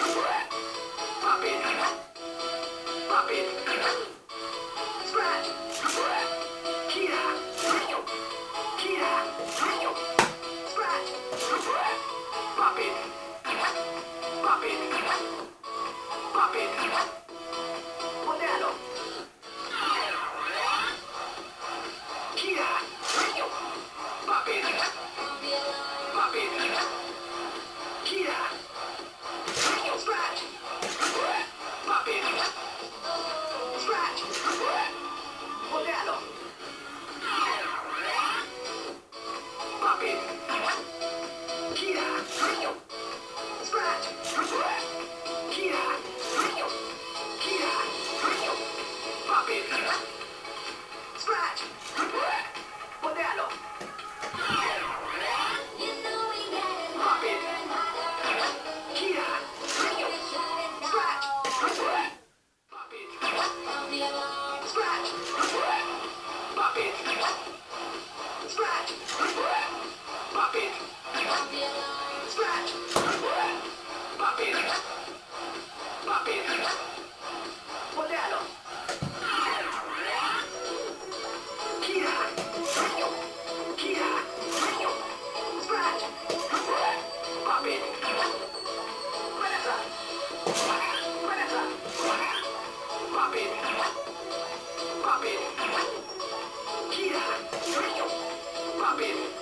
Papel. Papel. Scratch. Modelo. Baby.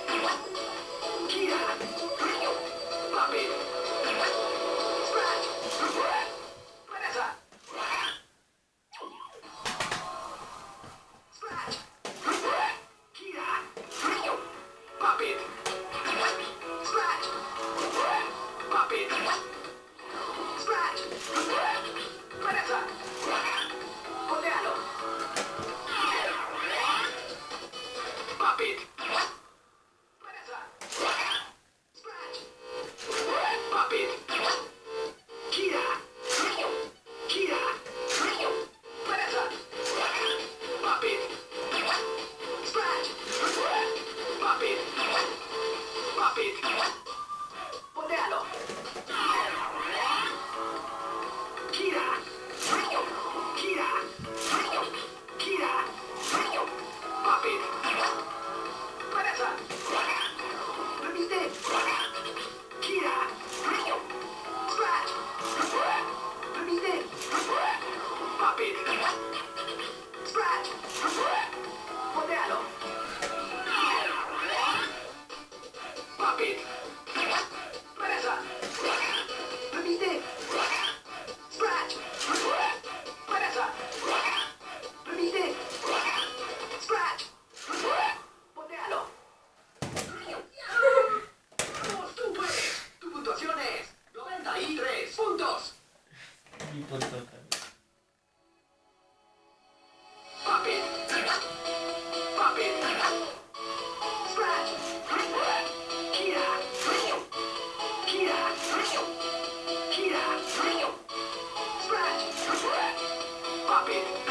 copy.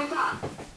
害怕